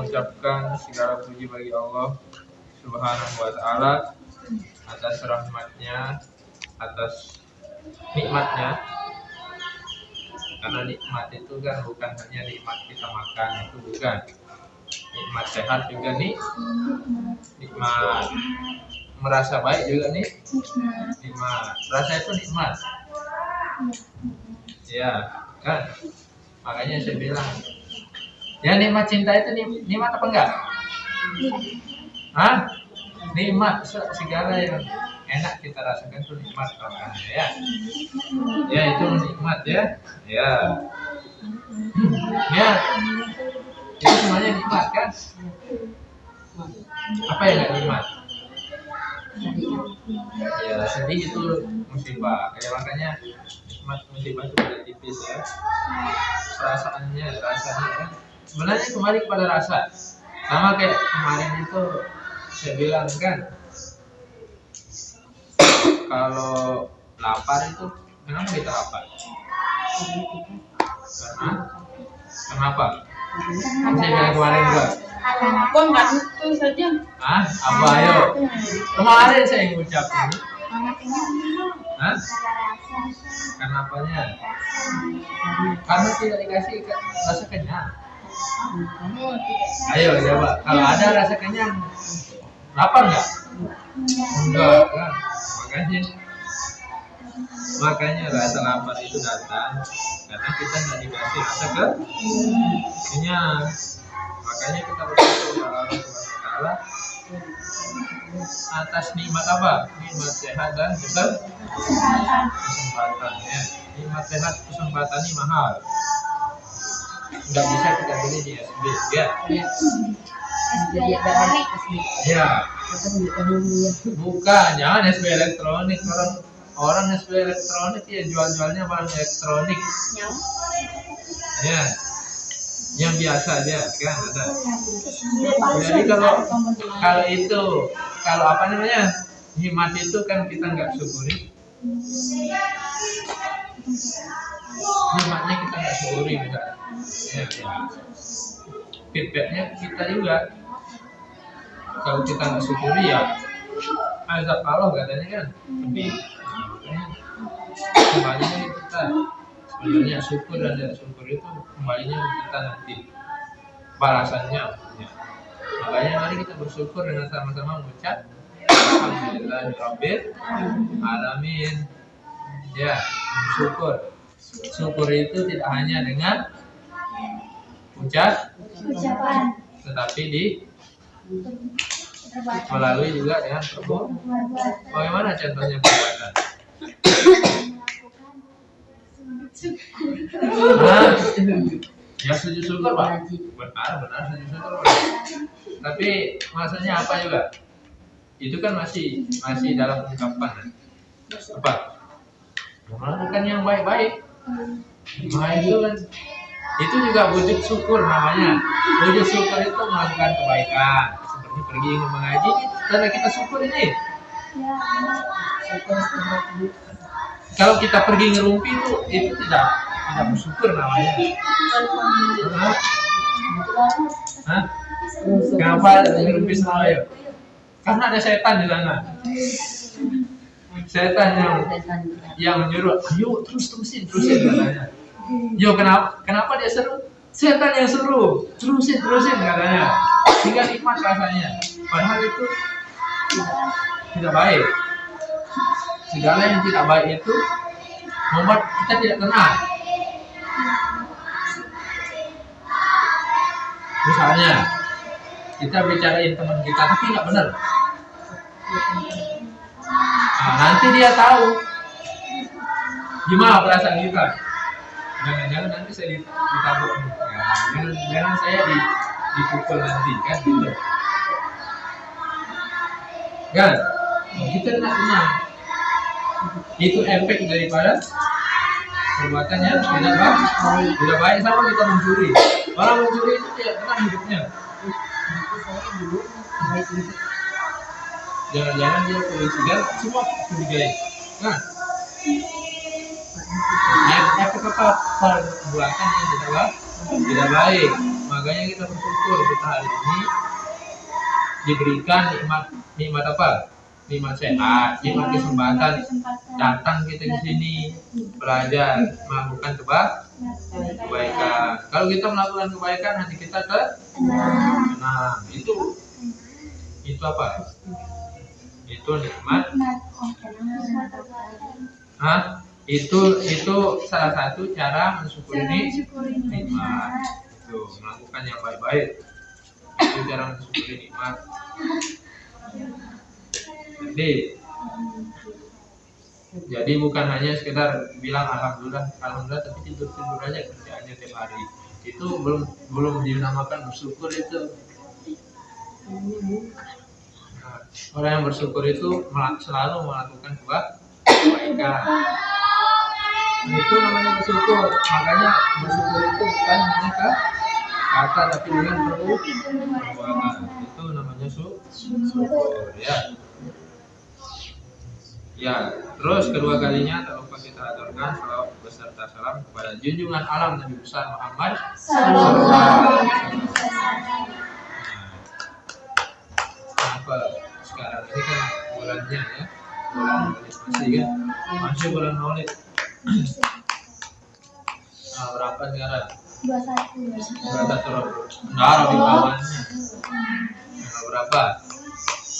Mengucapkan segala puji bagi Allah Subhanahu wa taala atas rahmatnya, atas nikmatnya. Karena nikmat itu kan bukan hanya nikmat kita makan, itu bukan. Nikmat sehat juga nih. Nikmat merasa baik juga nih. Nikmat. Rasa itu nikmat. Ya, kan? Makanya saya bilang Ya nikmat cinta itu nik- nikmat apa enggak? Hah? Nikmat se- segala yang enak kita rasakan itu nikmat makanya ya. Ya itu nikmat ya. Ya. Ya. Itu semuanya nikmat kan? Apa yang enggak nikmat? Ya sedih itu musibah. Ya makanya nikmat musibah itu beda tipis ya. Perasaannya, rasanya kan. Sebenarnya kembali kepada rasa. Sama kayak kemarin itu saya bilang kan, kalau lapar itu kenapa kita lapar? Karena kenapa? Kan saya bilang kemarin juga. Kok nggak itu saja? Ah, apa ayo? Kemarin saya yang ngucapin. Hah? Karena apanya? Karena tidak dikasih rasa kenyang. Ayo coba, kalau ada rasa kenyang, lapar nggak? Enggak kan? Makanya makanya rasa lapar itu datang karena kita nggak dikasih rasa ke kenyang. Makanya kita taala atas nikmat apa? Nikmat sehat dan kesel- kesempatan ya. Nikmat sehat kesempatan ini mahal. Nggak bisa kita beli di SB ya. Ya, bukan, jangan SB elektronik orang orang SB elektronik ya jual-jualnya barang elektronik. Ya, yang biasa aja kan ada. Jadi kalau kalau itu kalau apa namanya nikmat itu kan kita nggak syukuri. Nikmatnya kita nggak syukuri. Ya, ya. Feedbacknya kita juga. Kalau kita nggak syukuri ya azab Allah katanya kan. Tapi makanya kembalinya kita sebenarnya syukur dan tidak syukur itu kembalinya ke kita nanti balasannya ya. makanya mari kita bersyukur dengan sama-sama mengucap Alhamdulillahirabbil alamin ya syukur syukur itu tidak hanya dengan ucap ucapan. tetapi di melalui juga dengan perbuatan. Bagaimana contohnya perbuatan? Nah, ya sujud syukur pak. Benar benar sujud syukur Pak. tapi maksudnya apa juga? Itu kan masih masih dalam ungkapan. Apa? Melakukan yang baik-baik nah itu kan itu juga wujud syukur namanya wujud syukur itu melakukan kebaikan seperti pergi mengaji karena kita syukur ini kalau kita pergi ngerumpi itu itu tidak tidak bersyukur namanya Hah? Hah? Kenapa ngerumpi ya? Karena ada setan di sana. Setan yang yang menyuruh, ayo terus terusin terusin katanya. Yo kenapa kenapa dia seru? Setan yang seru, terusin terusin katanya. Hingga nikmat rasanya. Padahal itu tidak baik. Segala yang tidak baik itu membuat kita tidak tenang. Misalnya, kita bicarain teman kita tapi nggak benar. Nah, nanti dia tahu gimana perasaan kita. Jangan-jangan nanti saya dit- ditabuk. nih. Ya, jangan, jangan saya di, dipukul nanti kan gitu. Kan? Kita nggak tenang. Itu efek daripada perbuatan yang tidak baik. Tidak baik sama kita mencuri. Orang mencuri itu tidak tenang hidupnya. Jangan-jangan dia polisi kan semua curigai. Nah, efek apa perbuatan yang tidak baik? Tidak baik. makanya kita bersyukur kita hari ini diberikan nikmat nikmat apa nikmat sehat nikmat kesempatan datang kita di sini belajar melakukan keba kebaikan kalau kita melakukan kebaikan hati kita ke tenang itu itu apa itu nikmat Hah? itu itu salah satu cara mensyukuri nikmat. itu melakukan yang baik-baik. Itu cara mensyukuri nikmat. Jadi jadi bukan hanya sekedar bilang alhamdulillah alhamdulillah tapi tidur tidur aja kerjaannya tiap hari. Itu belum belum dinamakan bersyukur itu orang yang bersyukur itu selalu melakukan keba- kebaikan. Itu namanya bersyukur. Makanya bersyukur itu bukan hanya ke kata tapi dengan perbuatan. Itu namanya syukur ya. Ya terus kedua kalinya tak lupa kita aturkan salawat beserta salam kepada junjungan alam Nabi besar Muhammad apa sekarang ini kan bulannya ya. Bulan masih kan masih bulan maulid nah, berapa sekarang berapa turun enggak lebih bawahnya. Nah, berapa?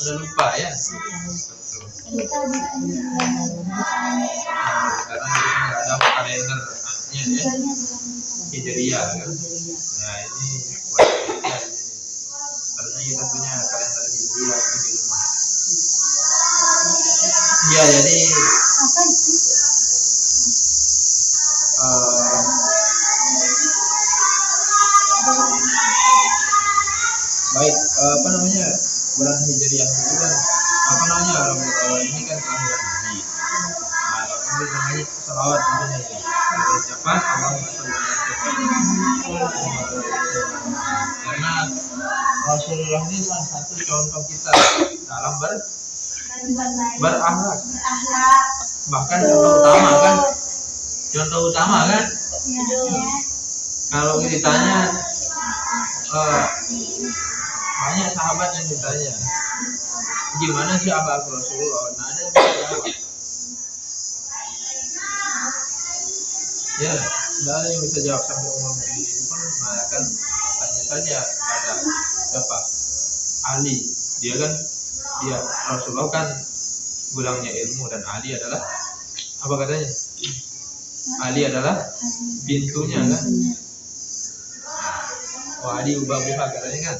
Udah lupa ya? Betul. Nah, sekarang kita ada kalender anaknya ya. Hijriah kan? Nah ini karena kita punya kalender Hijriah ya jadi eh, baik eh, apa namanya bulan hijriah itu kan apa namanya Rabiul Awal ini kan kelahiran Nabi nah namanya salawat tentunya itu dari siapa? Allah karena Rasulullah ini salah satu contoh kita dalam ber berakhlak bahkan contoh utama kan? Contoh utama kan? Kalau ditanya eh, banyak sahabat yang ditanya gimana sih abah Rasulullah? Nah ada yang bisa jawab. Ya tidak ada yang bisa jawab sampai umur ini pun mengatakan tanya saja pada siapa Ali. Dia kan dia Rasulullah kan gulangnya ilmu dan Ali adalah apa katanya? Ali adalah pintunya kan? Wah Ali ubah buka katanya kan?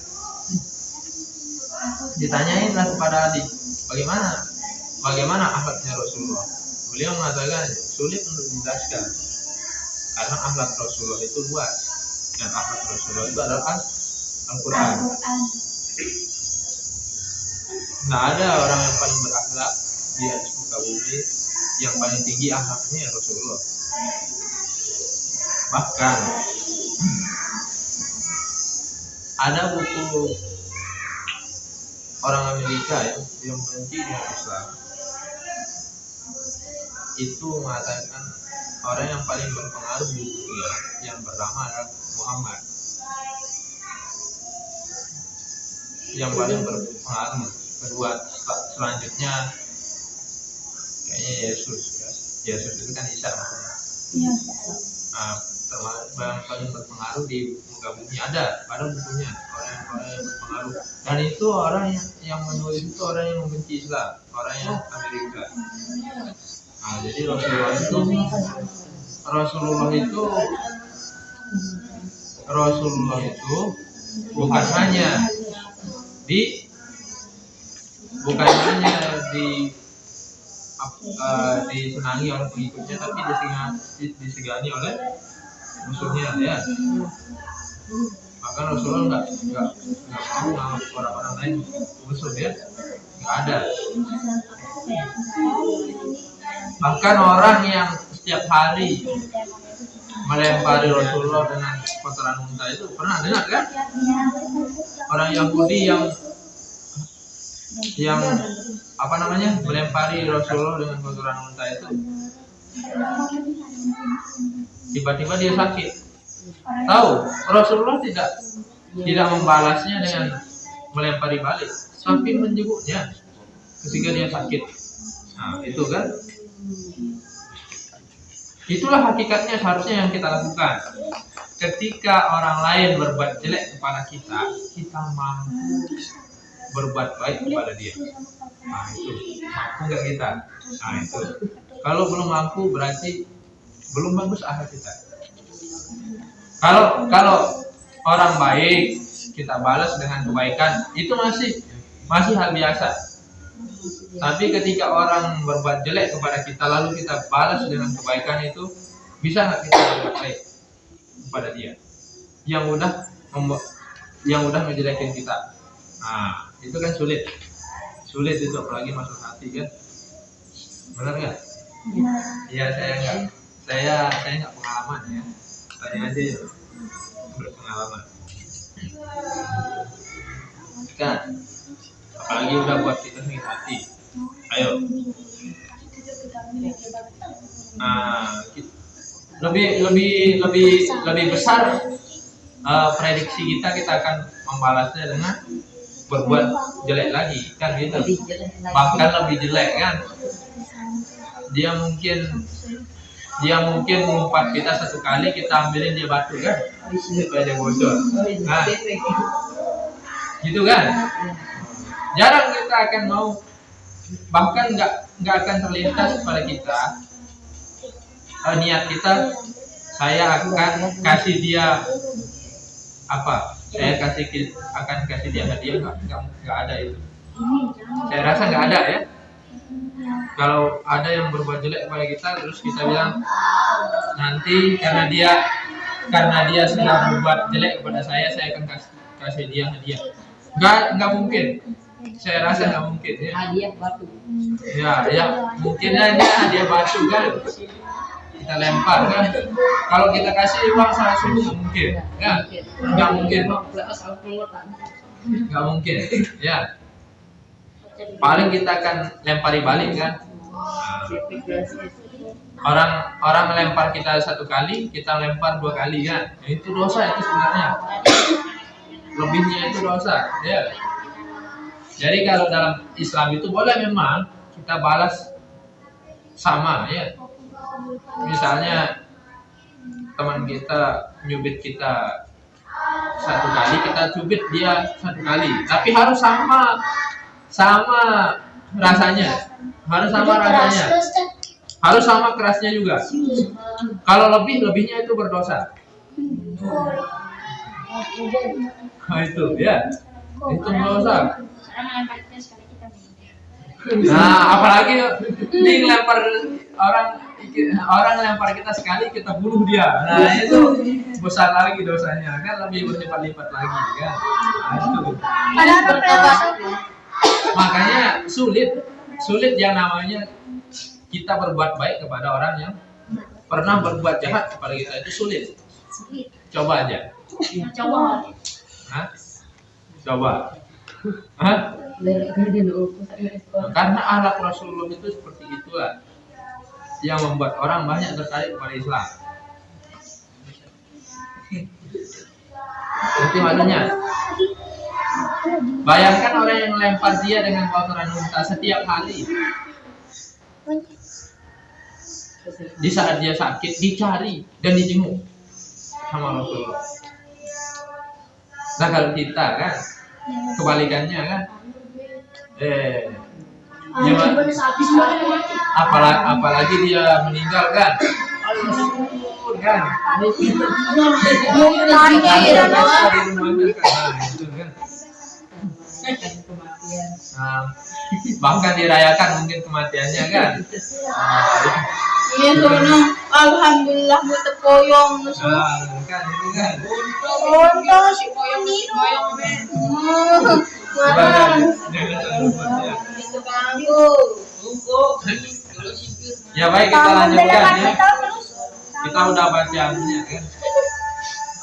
Ditanyain lah kepada Ali bagaimana? Bagaimana akhlaknya Rasulullah? Beliau mengatakan sulit untuk dijelaskan. Karena akhlak Rasulullah itu luas. Dan akhlak Rasulullah itu adalah Al- Al-Quran nggak ada orang yang paling berakhlak. Di atas muka bumi yang paling tinggi akhlaknya ya Rasulullah. Bahkan ada buku orang Amerika ya yang benci dengan Islam. Itu mengatakan orang yang paling berpengaruh di dunia yang bernama Muhammad. Yang paling berpengaruh sel- selanjutnya kayaknya Yesus ya. Yesus itu kan Isa. Maksudnya nah, termasuk yang paling berpengaruh di muka bumi ada pada bukunya orang yang yang berpengaruh. Dan itu orang yang, yang menulis itu orang yang membenci Islam orang yang Amerika. Nah jadi Rasulullah itu Rasulullah itu Rasulullah itu bukan hanya di bukan hanya di ap- eh, disenangi oleh pengikutnya tapi disegani, oleh musuhnya ya. Maka Rasulullah nggak nggak nggak mau orang-orang lain musuh ya. Nggak ada. Bahkan orang yang setiap hari melempari Rasulullah dengan kotoran unta itu pernah dengar kan? Orang Yahudi yang yang apa namanya melempari Rasulullah dengan kotoran unta itu tiba-tiba dia sakit. Tahu Rasulullah tidak tidak membalasnya dengan melempari balik tapi menjenguknya ketika dia sakit. Nah itu kan? Itulah hakikatnya seharusnya yang kita lakukan. Ketika orang lain berbuat jelek kepada kita kita mampu berbuat baik kepada dia. Nah itu. Mampu nggak kita? Nah itu. Kalau belum mampu berarti belum bagus akhlak kita. Kalau kalau orang baik kita balas dengan kebaikan itu masih masih hal biasa. Tapi ketika orang berbuat jelek kepada kita lalu kita balas dengan kebaikan itu bisa nggak kita berbuat baik kepada dia? Yang udah yang udah ngejelekin kita. Nah itu kan sulit. Sulit itu apalagi masuk hati kan? Benar nggak? Iya saya nggak. Saya saya nggak pengalaman ya. Tanya aja ya. Berpengalaman. Kan? Apalagi udah buat kita sakit hati. Ayo. Nah lebih lebih lebih lebih besar eh, prediksi kita kita akan membalasnya dengan berbuat jelek lagi kan gitu. Bahkan lebih jelek kan? Dia mungkin dia mungkin ngumpat kita satu kali kita ambilin dia batu kan? Supaya dia bocor. Nah gitu kan? Jarang kita akan mau bahkan nggak nggak akan terlintas pada kita. Eh, niat kita saya akan kasih dia apa saya kasih akan kasih dia hadiah nggak nggak nggak ada itu. Saya rasa nggak ada ya. Kalau ada yang berbuat jelek kepada kita terus kita bilang nanti karena dia karena dia sudah berbuat jelek kepada saya saya akan kasih kasih dia hadiah. Nggak nggak mungkin. Saya rasa nggak mungkin ya. Hadiah batu. Ya ya mungkin aja hadiah batu kan kita lempar kan? Kalau kita kasih uang seratus ribu nggak mungkin ya nggak mungkin. Nggak mungkin. Ya paling kita akan lempari balik kan? Orang orang melempar kita satu kali kita lempar dua kali kan? Ya, itu dosa itu sebenarnya. Lebihnya itu dosa ya jadi kalau dalam Islam itu boleh memang kita balas sama ya misalnya teman kita nyubit kita satu kali kita cubit dia satu kali. Tapi harus sama sama rasanya. Harus sama rasanya. harus sama kerasnya juga. Kalau lebih lebihnya itu berdosa. Nah, itu ya. Itu berdosa. Nah apalagi ini lempar orang orang lempar kita sekali kita bunuh dia. Nah itu besar lagi dosanya kan lebih berlipat-lipat lagi kan nah, itu. Makanya sulit sulit yang namanya kita berbuat baik kepada orang yang pernah berbuat jahat kepada kita itu sulit. Coba aja. Coba. Hah? coba. Hah? karena ahlak Rasulullah itu seperti itulah yang membuat orang banyak tertarik kepada Islam. Nanti malunya Bayangkan orang yang melempar dia dengan kotoran unta setiap hari. Di saat dia sakit dicari dan dijenguk sama Rasulullah. Nah kalau kita kan kebalikannya kan eh gimana apalagi, apalagi dia meninggal kan? Kan? Nah, itu kan Nah, bahkan dirayakan mungkin kematiannya kan? Iya sono. Alhamdulillah mu tepoyong nusu. nah, kan itu kan. Si koyong jangan ya. Ya baik kita lanjutkan ya. kita udah baca artinya kan?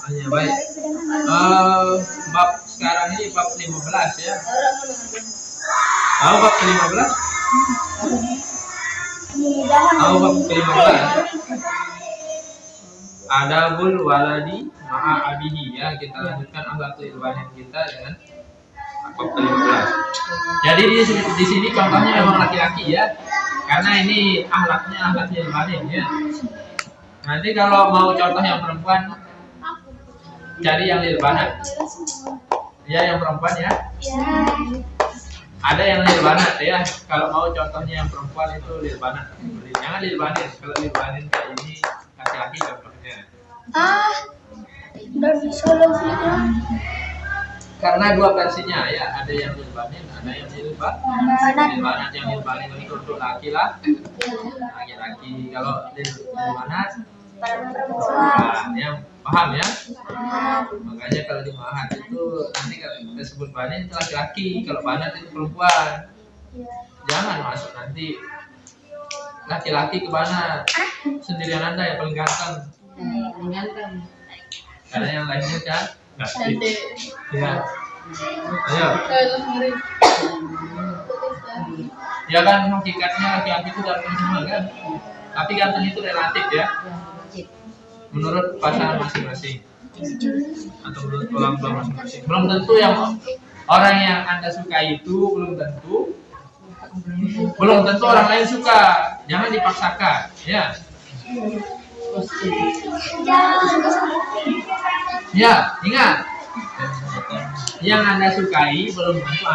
Hanya baik. Eh, bab sekarang ini bab 15 ya. Tahu bab 15 tahu bab 15 adabul waladi ma'a abihi. Ya kita lanjutkan akhlak irwanin kita dengan bab ke-15 jadi di sini, di sini contohnya memang laki-laki ya. Karena ini akhlaknya akhlak irwanin ya. Nanti kalau mau contoh yang perempuan cari yang lilbanat ya yang perempuan ya. Ada yang lilbanat ya. Kalau mau contohnya yang perempuan itu lilbanat jangan lilbanin kalau lilbanin kayak ini laki-laki contohnya. Ah, bisa lebih karena dua versinya ya. Ada yang lilbanin ada yang lilban lilbanat yang lilbanin itu untuk laki lah. Laki-laki kalau lil- lilbanat nah, yang paham ya? Makanya kalau di mahat itu nanti kalau kita sebut banin itu laki-laki. Kalau banat itu perempuan. Jangan masuk nanti laki-laki ke banat sendirian anda yang paling ganteng. Karena yang lainnya kan nggak ya ayo. Ya kan hakikatnya laki-laki itu ganteng semua kan? Tapi ganteng itu relatif ya. Menurut pasangan masing-masing. Atau menurut orang tua masing-masing. Belum tentu yang orang yang anda suka itu belum tentu. Belum tentu orang lain suka. Jangan dipaksakan ya ya ingat. Yang anda sukai belum tentu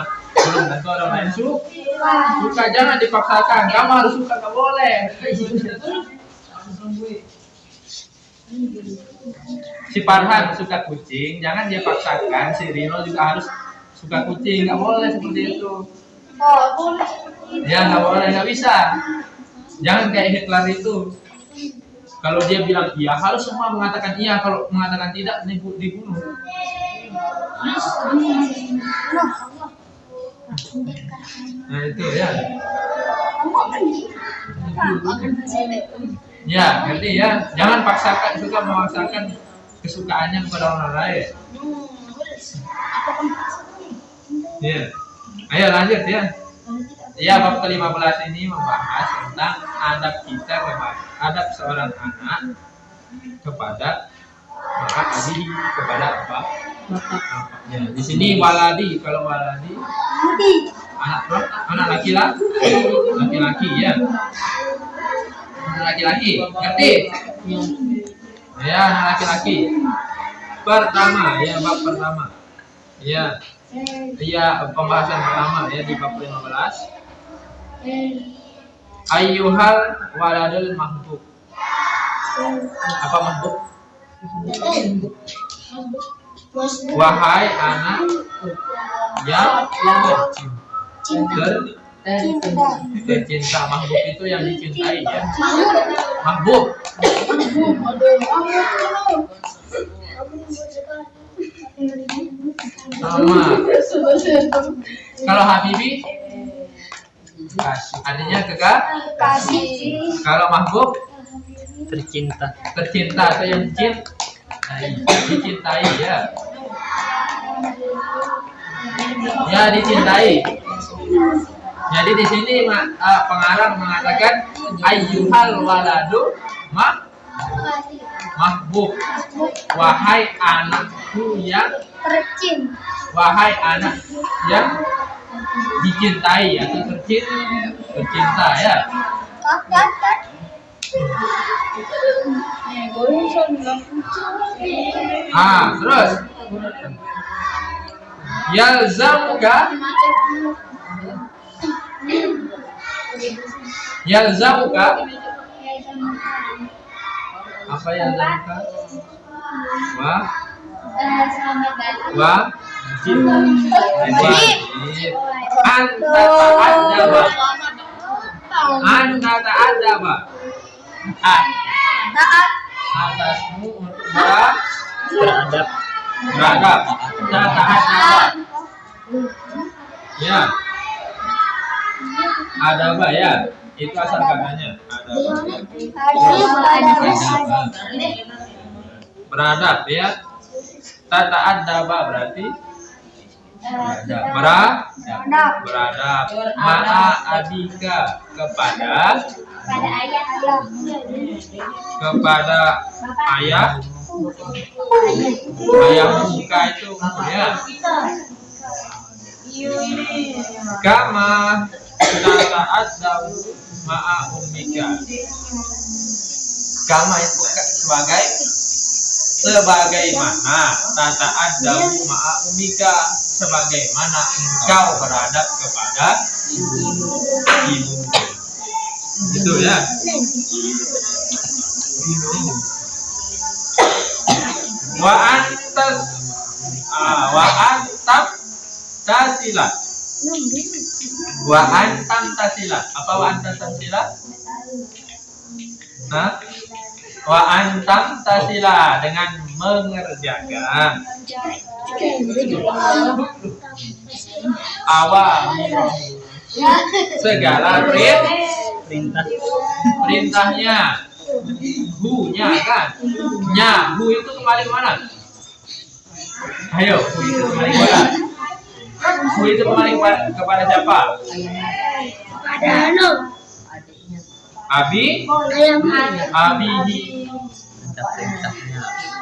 belum tentu orang lain suka suka jangan dipaksakan. Kamu harus suka nggak boleh. Si Farhan suka kucing jangan dia paksakan. Si Rino juga harus suka kucing nggak boleh seperti itu. Boleh. ya nggak boleh nggak bisa. Jangan kayak Hitler itu kalau dia bilang iya harus semua mengatakan iya. Kalau mengatakan tidak dibu- dibunuh. Nah itu ya. Ya ngerti ya. Jangan paksakan suka memaksakan kesukaannya kepada orang lain. Ya ayo lanjut ya ya bab ke-15 ini membahas tentang adab kita kepada adab seorang anak kepada maka tadi kepada apa? Bapaknya. Di sini waladi. Kalau waladi anak anak laki-laki. Laki-laki ya. Anak laki-laki. Ngerti? Ya anak laki-laki. Pertama ya bab pertama. Ya. Ya pembahasan pertama ya di bab 15 ayyuhal waladul mahbub apa mahbub wahai anak yang ter- tercinta mahbub itu yang dicintai ya. Mahbub sama. Kalau habibi kasih. Artinya kekal Kasih. kalau mahbub tercinta. Tercinta atau yang dicintai dicintai ya. Ya dicintai. Jadi di sini ma- ah, pengarang mengatakan ayyuhal waladu mah mahbub wahai anakku yang Tercin. wahai anak yang dicintai atau tercinta tercinta ya. Ah terus. Yalzamuka yalzamuka apa yalzamuka wah. Selamat datang. wah. Wajib. Anta ta'addaba anta ta'addaba ah. Taat. atasmu untuk ber- beradab beradab dan ta'addaba ya. Adaba ya itu asal katanya Adaba. beradab ya. Tata adaba berarti? Beradab beradab beradab ma'a abika kepada? Kepada ayah. Ayah? Muka itu ya. Kama tata'addabu ma'a ummika kama itu sebagai sebagaimana tata'addabu ma'a ummika sebagaimana engkau beradab kepada ibumu itu ya. Wa antas ah, wa antam tasila wa antam tasila. Apa wa antam tasila? Nah wa antam tasila. Dengan mengerjakan. Awal segala perintah. Perintah perintahnya. Hu-nya kan? Nya hu itu kembali ke mana ayo hu itu kembali ke mana itu kembali kepada, siapa? Ada anu. abi? Perintahnya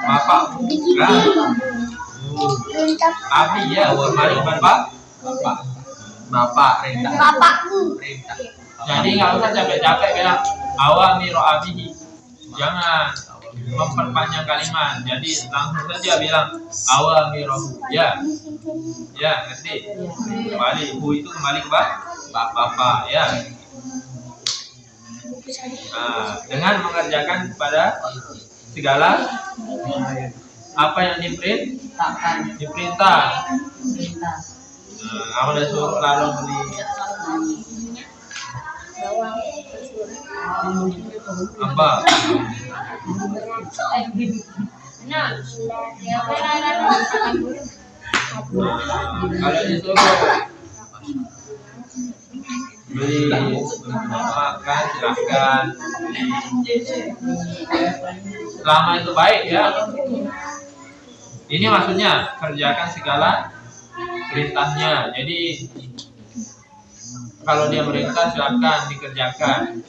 bapak. Kan abi ya kembali kepada bapak bapak. Bapak perintah bapakmu. perintah jadi nggak usah capek-capek bilang awamiro abihi jangan memperpanjang kalimat. Jadi langsung saja bilang awamirohu ya. Ya ngerti? Kembali. Hu itu kembali ke bapak bapak. Ya. Nah, dengan mengerjakan pada segala apa yang diperintah diperintah. Nah, kamu udah suruh lalu beli. Apa kalau disuruh beli makan silahkan selama itu baik ya. Ini maksudnya kerjakan segala perintahnya. Jadi kalau dia merintah silahkan dikerjakan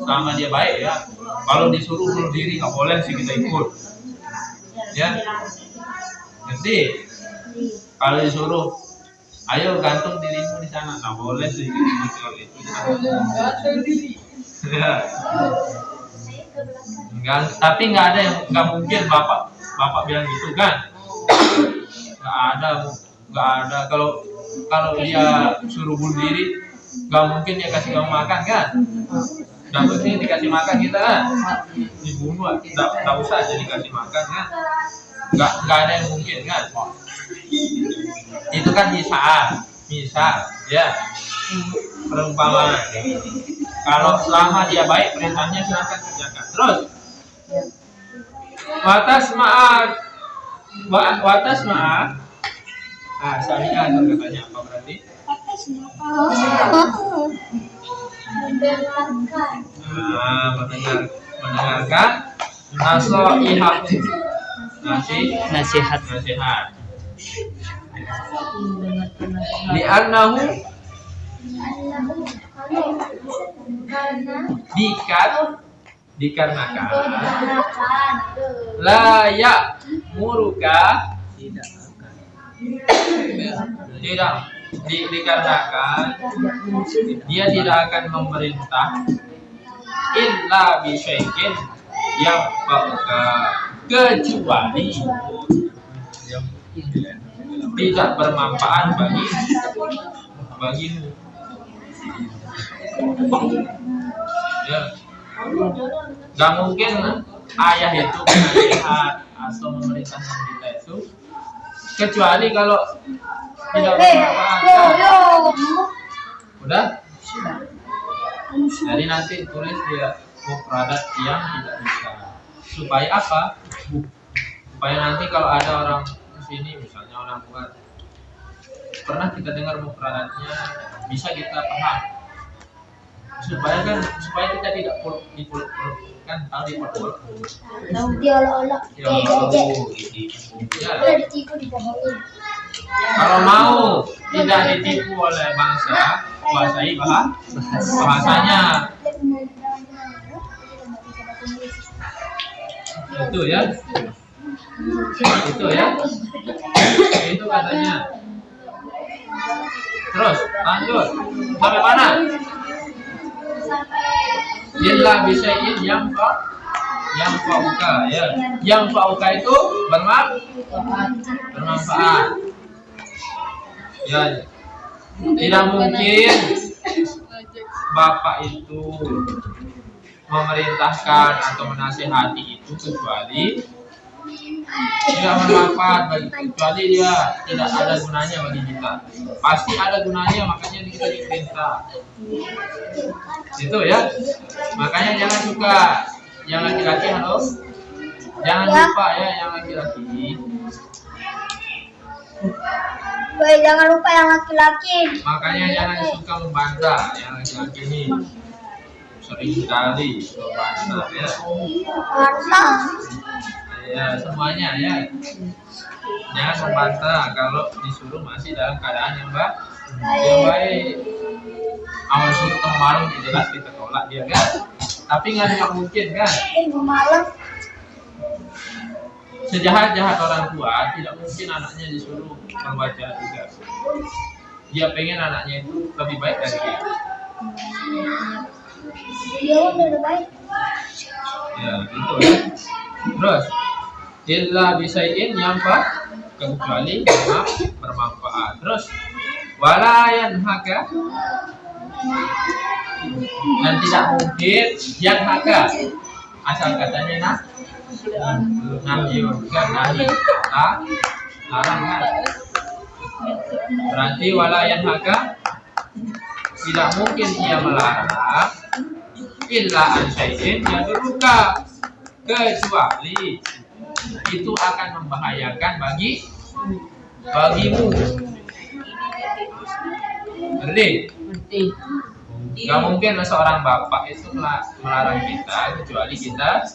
selama dia baik ya. Kalau disuruh bunuh diri nggak boleh sih kita ikut. Ya. Nanti kalau disuruh ayo gantung dirimu di sana. Nggak boleh sih gitu kalau itu. Ya. Enggak, tapi nggak ada yang nggak mungkin bapak. Bapak bilang gitu kan. Nggak ada nggak ada. Kalau kalau dia suruh bunuh diri nggak mungkin dia kasih kamu makan kan nggak mungkin dikasih makan kita kan dibunuh nggak nggak usah jadi kasih makan kan. Nggak nggak ada yang mungkin kan. Itu kan misal misal ya. Perumpamaan. Kalau selama dia baik perintahnya silakan kerjakan. Terus. Watas maaf wa- watas maaf ah saya katanya apa berarti nah mendengar mendengarkan nasihat. Nasi nasihat. nasihat. Li'annahu dikat dikarenakan layak muruka tidak akan. Tidak di, dikarenakan dia tidak akan memerintah illa bisyaikin yang baka kecuali tidak bermanfaat bagi bagimu. Ya. Mungkin ayah itu menasihat atau memerintahkan kita itu kecuali kalau udah. jadi nanti tulis dia mufradat yang tidak bisa. Supaya apa? Supaya nanti kalau ada orang di sini misalnya orang luar pernah kita dengar mufradatnya bisa kita paham. Supaya kan supaya kita tidak puluk dipuluk kan tahu dipuluk Tahu dia ya jajak. oh, gitu. ya Udah ditipu dibohongin. Kalau mau tidak ditipu oleh bangsa, kuasai bahasa bahasanya. Itu ya. Itu ya. Itu katanya. Terus lanjut sampai mana? inlah bisa in yang kok yang fauka ya. Yang fauka itu bermanfaat. Bermanfaat ya tidak mungkin. Bapak itu memerintahkan atau menasihati itu kecuali tidak bermanfaat bagi kecuali dia tidak ada gunanya bagi kita. Pasti ada gunanya makanya kita diperintah. Itu ya. Makanya jangan suka yang laki-laki harus jangan Ya. lupa ya yang laki-laki Baik, jangan lupa yang laki-laki. makanya jangan suka membantah yang laki-laki ini sering sekali membantah ya. Karena ya semuanya ya. Jangan membantah kalau disuruh masih dalam keadaan yang baik. yang baik. Awal suruh kemarin jelas kita tolak dia kan? Tapi nggak mungkin kan? Eh malam sejahat jahat orang tua tidak mungkin anaknya disuruh membaca juga. Dia pengen anaknya itu lebih baik dari dia. Dia udah baik. ya gitu ya terus illa yang pak kecuali berma- bermanfaat. Terus walayan haka dan tidak mungkin yang haka asal katanya nah nahyun nahi la larang kan berarti walayan haka tidak mungkin ia melarang. Illa an syai'in yaduruka kecuali itu akan membahayakan bagi bagimu. Ngerti? Gak mungkin seorang bapak itu mela- melarang kita kecuali kita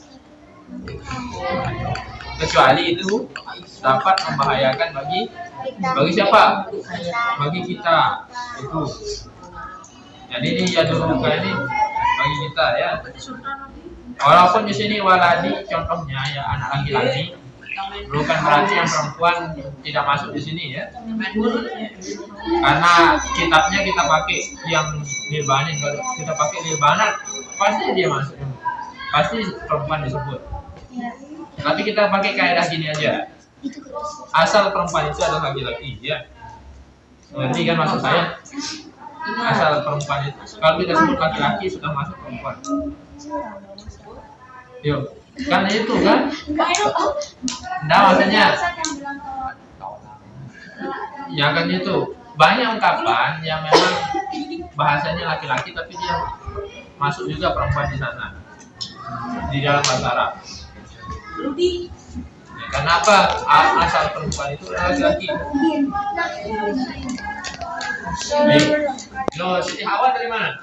kecuali itu dapat membahayakan bagi bagi siapa? Bagi kita itu. Jadi ini ya dulu ini bagi kita ya. Walaupun di sini waladi contohnya ya anak laki-laki bukan berarti yang perempuan tidak masuk di sini ya. Karena kitabnya kita pakai yang Libanin kalau kita pakai Libanan pasti dia masuk. Pasti perempuan disebut. Tapi kita pakai kaidah gini aja. Asal perempuan itu adalah laki-laki ya. Ngerti kan maksud saya? Asal perempuan itu kalau kita sebut laki-laki sudah masuk perempuan. Yuk, karena itu kan Nah, maksudnya ya kan itu banyak ungkapan yang memang bahasanya laki-laki tapi dia masuk juga perempuan di sana di dalam bahasa Arab. Ya, kenapa A- asal perempuan itu laki-laki? Baik. Lo Siti Hawa dari mana?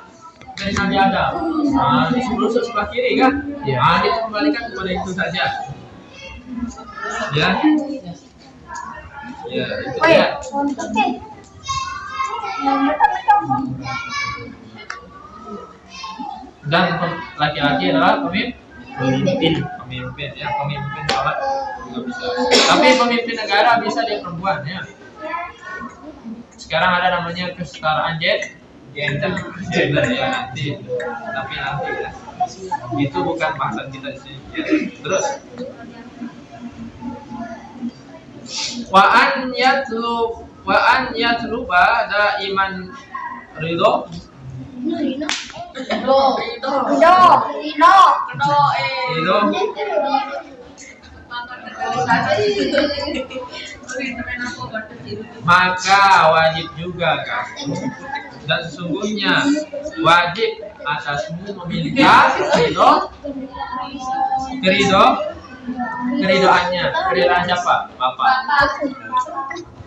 Dari Nabi Adam. Nah, disuruh sebelah kiri kan? Iya. Nah, kita kembalikan kepada itu saja. Ya. Ya, itu ya. untuk deh. Nomor apa dong? Dan laki-laki adalah pemimpin, Pemimpin. ya, pemimpin sholat juga bisa. Tapi pemimpin negara bisa dia perempuan ya. Sekarang ada namanya kesetaraan jet, gender, gender ya nanti, tapi nanti ya. Itu bukan bahasan kita di sini. Ya. Terus, wa an yatlu wa an yatluba daiman ridho Ridho maka wajib juga kan dan sesungguhnya wajib atasmu memiliki ridho. Keridho keridoannya. Keridoan siapa bapak?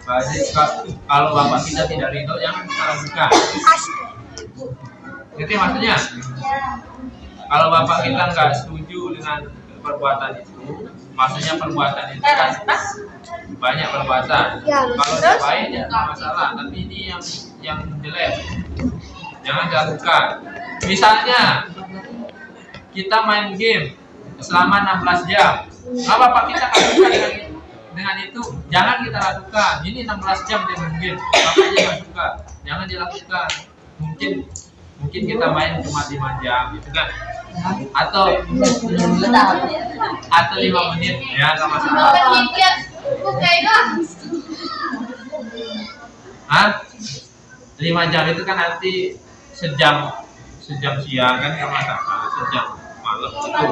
Wajib ka- kalau bapak kita tidak ridho jangan kita ragukan jadi maksudnya kalau bapak kita nggak setuju dengan perbuatan itu maksudnya perbuatan itu kan banyak perbuatan Ya, kalau yang baik ya masalah tapi ini yang yang jelek jangan dilakukan misalnya kita main game selama 16 jam. Apa Pak kita nggak suka dengan itu? Dengan itu jangan kita lakukan. Ini 16 jam dia mungkin. Bapaknya nggak suka. Jangan dilakukan. Mungkin mungkin kita main cuma 5 jam gitu kan. Atau atau 5 menit ya nggak masalah. Hah? 5 jam itu kan nanti sejam sejam siang kan nggak masalah sejam malam itu.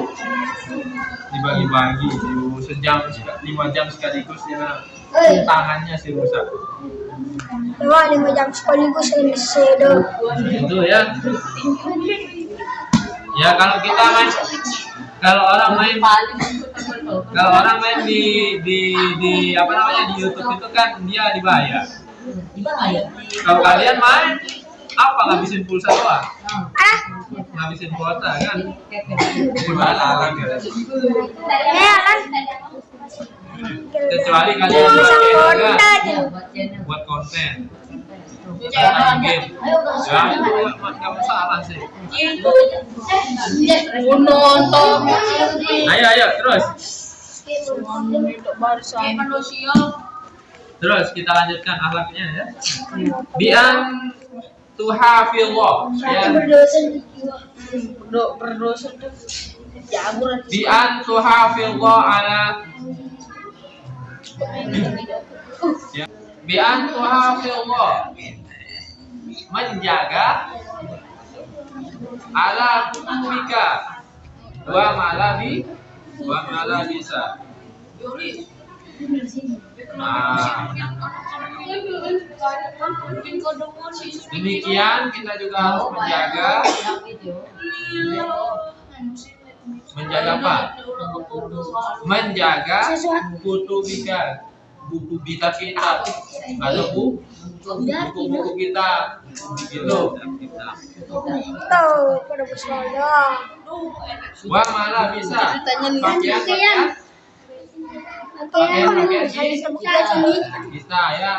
Dibagi-bagi itu sejam lima jam sekaligus ya. Tangannya si rusak Lima jam sekaligus ini sedo. itu ya. Ya kalau kita main kalau orang main kalau orang main di di di apa namanya di YouTube itu kan dia dibayar. Kalau kalian main apa? Ngabisin pulsa doang? Ngabisin kuota kan? Gimana? Lagi Eh, Alan. Kecuali kalian itu konten. kan buat konten. Main game. ya itu nggak nggak masalah sih. Nonton. ayo ayo terus. Terus kita lanjutkan akhlaknya ya. Bian tuhafillah ya. Berdosa. Berdosa tuh. Jagoan. bian tuhafillah ala ya. bian tuhafillah menjaga ala kubika wa malabi wa malabisa nah. Demikian kita juga harus menjaga menjaga apa? Menjaga kutu bika buku kita kita. Atau bu buku-buku kita. Gitu. Tahu pada bersalah. wah malah bisa. Pakaian. Pakaian pakaian pakaian kita ya.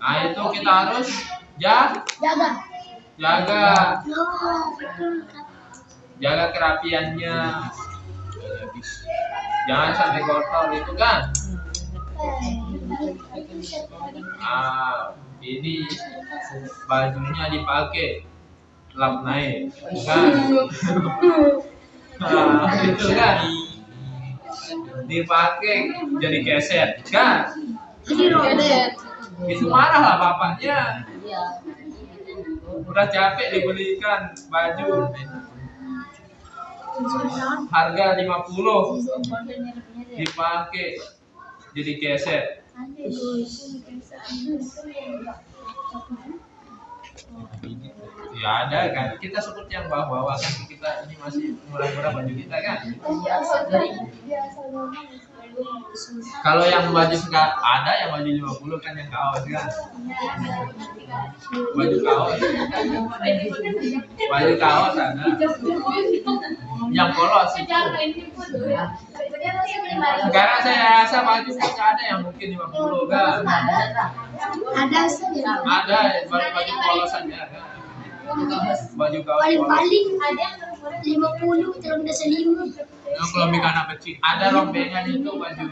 Nah itu kita harus jaga. Jaga. jaga. Jaga kerapiannya. Jangan sampai kotor itu kan? Ah ini bajunya dipakai lap naik kan? Ah, itu kan? Dipakai jadi keset kan? Itu marah lah bapaknya. Udah capek dibelikan baju harga 50 dipakai jadi keset. Ya ada kan kita seperti yang bawah-bawah kan kita ini masih murah-murah baju kita kan kalau yang baju sekarang ada yang baju 50 kan yang kaos kan. Baju kaos. Baju kaos ada. Yang polos itu. Sekarang saya rasa baju punya ada yang mungkin 50 kan. Ada saja. Ada ya, baju polos saja kan. Baju kaos. Paling-paling ada yang 50 terong dasa lima Nah, kalau mereka anak kecil, ada rombengan itu baju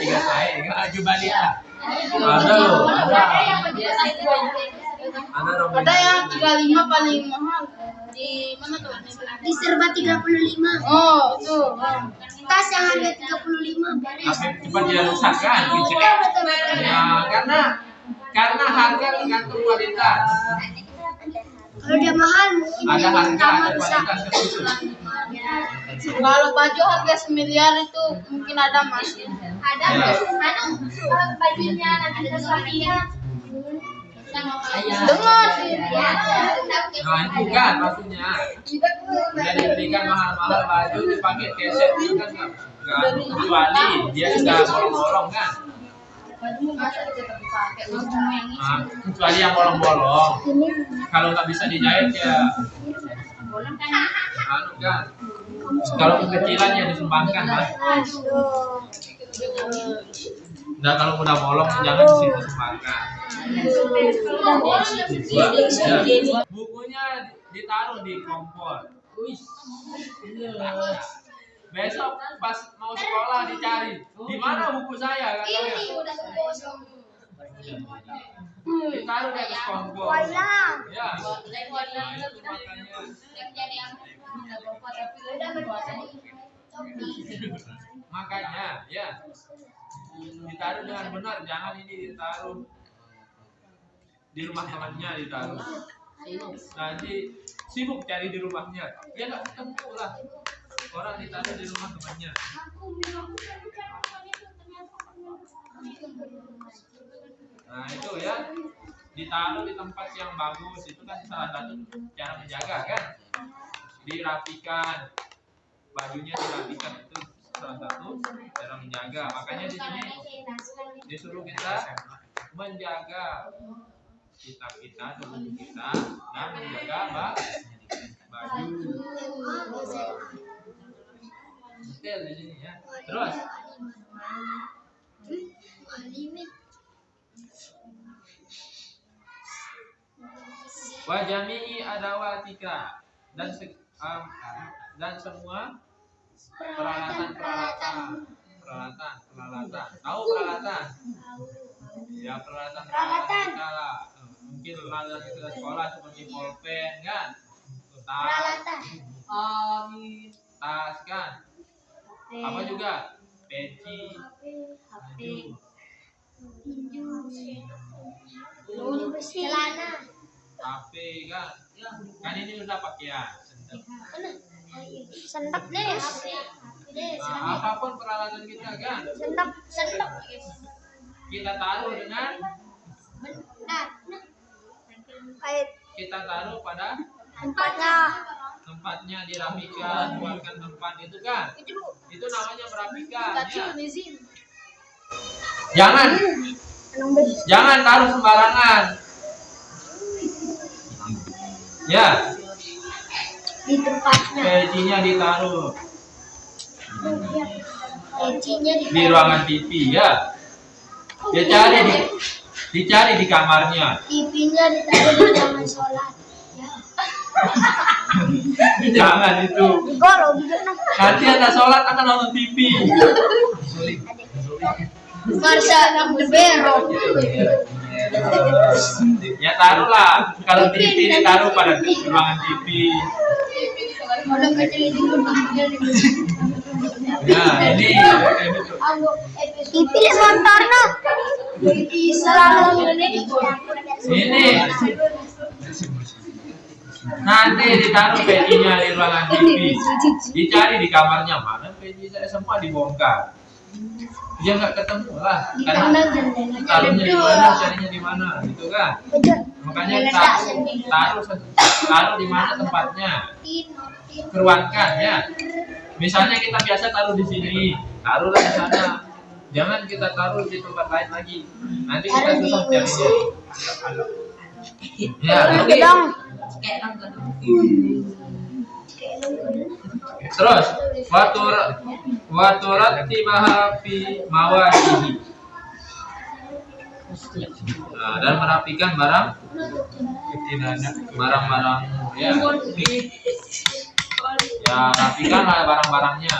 tiga saya, ya, baju balita. Iya. Ada loh, ada. Ada yang tiga lima paling mahal di mana tuh? Di serba tiga puluh lima. Oh, itu. Tas yang harga tiga puluh lima beres. Cepat dia rusak kan? Iya, ya, karena karena harga tergantung kualitas. Kalau dia mahal mungkin ada yang harga pertama ada kualitas terkhusus Kalau baju harga semiliar itu mungkin ada mas. Ada Ya. anu bajunya nanti ada suaminya. Dengar sih. nah itu kan maksudnya. Dia diberikan mahal-mahal baju dipakai keset kan kecuali dia sudah bolong-bolong kan nah, kecuali yang bolong-bolong. Kalau nggak bisa dijahit ya. Anu kan? Kalau kekecilan ya disumbangkan lah nah kalau udah bolong jangan di situ sumbangkan. Ya. bukunya ditaruh di kompor Besok pas mau sekolah dicari. Di mana buku saya katanya? Ini udah kosong. Ditaruh di atas kompor. Wala. Ya. Warna di Makanya, ya. Ditaruh dengan benar, jangan ini ditaruh di rumah temannya ditaruh. Nanti sibuk cari di rumahnya. Ya nggak ketemu lah. Orang ditaruh di rumah temannya. Nah itu ya. Ditaruh di tempat yang bagus. Itu kan salah satu cara menjaga kan. Dirapikan, bajunya dirapikan. Itu salah satu cara menjaga. Makanya di sini disuruh kita menjaga kita kita tubuh kita. Dan menjaga ba- baju. Detail di sini ya. Terus? Wajami'i adawatika. Dan se- um, dan semua peralatan peralatan peralatan. Peralatan tahu peralatan? Ya peralatan peralatan kita lah. Mungkin peralatan kita sekolah seperti pulpen kan? Peralatan. tas kan apa juga? Peci baju Celana. HP kan? Kan ini udah pakaian Sendok. Deh. nah, apa pun peralatan kita kan? Sendok. Sendok. kita taruh dengan? Nah. Kita taruh pada? Tempatnya. Tempatnya dirapikan buatkan tempat itu kan? Itu namanya merapikan ya. jangan. Jangan taruh sembarangan. Ya. Di tempatnya. pecinya ditaruh. Pecinya di di ruangan TV ya. Dia cari di dicari di kamarnya. TV-nya ditaruh di taman sholat. jangan itu. Nah. nanti ada sholat akan nonton TV Marsha Bero. ya taruhlah. Kalau TV ditaruh pada ruangan TV ya ini TV motorno. Selalu ini nanti ditaruh pecinya di ruangan TV. dicari di kamarnya. Mana peci saya semua dibongkar. Dia nggak ketemu lah. Karena taruhnya di mana carinya di mana gitu kan? Betul. makanya ta- taruh taruh di mana tempatnya? Keruankan ya. Misalnya kita biasa taruh di sini. Taruhlah di sana. Jangan kita taruh di tempat lain lagi. Nanti kita susah carinya. ya nanti Dong. Terus watur waturat tibaha fi mawadihi nah, dan merapikan barang barang-barang ya. Ya rapikanlah barang-barangnya.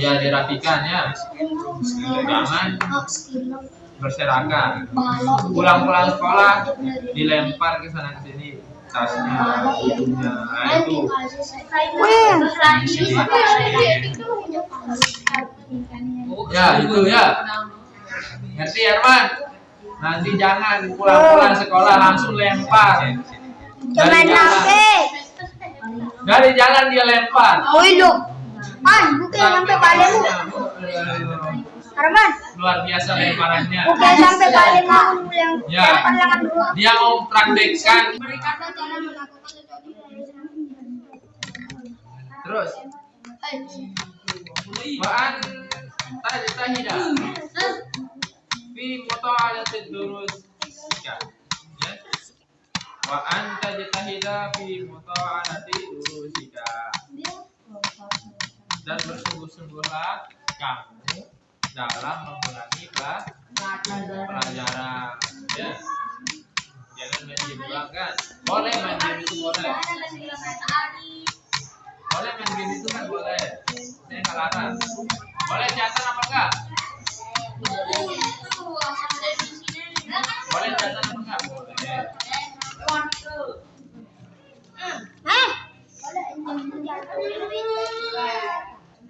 Ya dirapikan ya. Jangan berserakan. Pulang-pulang sekolah dilempar ke sana ke sini tasnya bukunya nah, itu. ya itu ya. Ngerti Herman nanti jangan pulang-pulang sekolah langsung lempar. Jangan dari jalan, dari jalan dia lempar. Oi lu. An, bukan sampai balemu. Arman, luar biasa lemparannya. Bukan sampai balemu yang Ya. lempar lengan dulu. dia mau praktekkan. Terus. Waan tajtahida fi muta'alatil durus ya. Ya. Wa anta tajtahida fi durusika dan bersungguh-sungguhlah kamu dalam mengulangi pela- pelajaran. Ya jangan main game kan boleh main game itu boleh. Boleh main game itu kan boleh. Saya nggak larang. Boleh catatan apa enggak boleh catatan apa enggak boleh.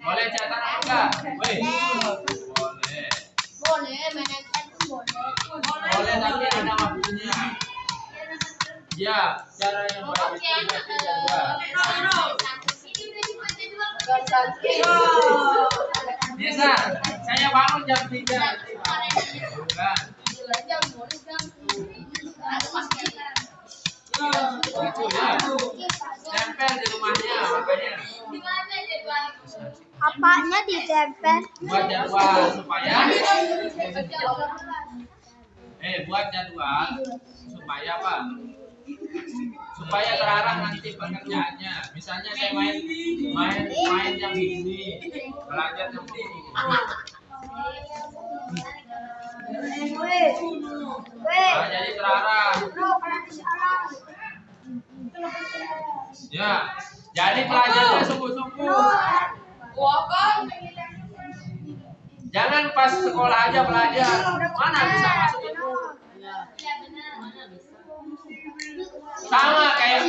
Boleh catatan apa enggak. Boleh Boleh, boleh. boleh tapi ada waktunya ya cara yang baik itu saya bangun jam 3 Bukan, itu ya Tempel di rumahnya makanya Apanya ditempel? Buat jadwal supaya Eh, buat jadwal Supaya apa? Supaya terarah nanti pekerjaannya Misalnya saya main Main main jam ini Belajar jam ini. Weh. Nah, jadi terarah Ya, jadi belajarnya sungguh-sungguh. Jangan pas sekolah aja belajar. Mana bisa masuk itu? Sama kayak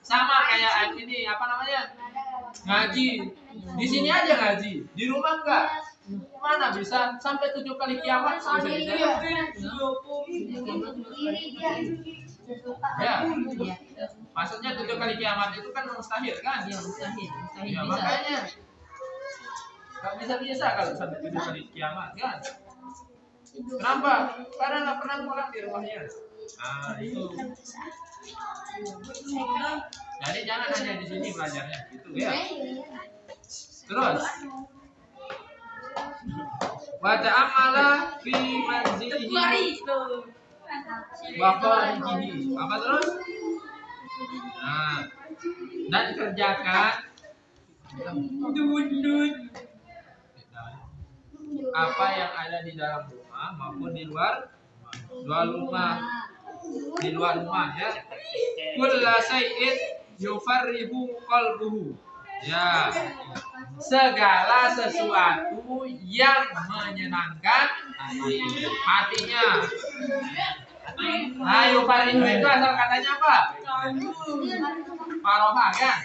sama kayak ini apa namanya? Ngaji. Di sini aja ngaji. Di rumah enggak? Mana bisa sampai tujuh kali kiamat bisa. Ya. Maksudnya tujuh kali kiamat itu kan mustahil kan? Iya, mustahil. Mustahil Ya bisa. makanya nggak bisa bisa kalau sampai tujuh kali kiamat kan? Kenapa? Karena nggak pernah pulang di rumahnya. Nah itu. Jadi jangan hanya di sini belajarnya, gitu ya. Terus. Baca amala fi manzilihi wa kharijihi. Apa terus? Nah, dan kerjakan apa yang ada di dalam rumah maupun di luar? Luar rumah. Di luar rumah ya. Kulla syai'in yufarrihu qalbuhu ya. Segala sesuatu yang menyenangkan hatinya. Nah yufarrihu itu asal katanya apa? Paroha kan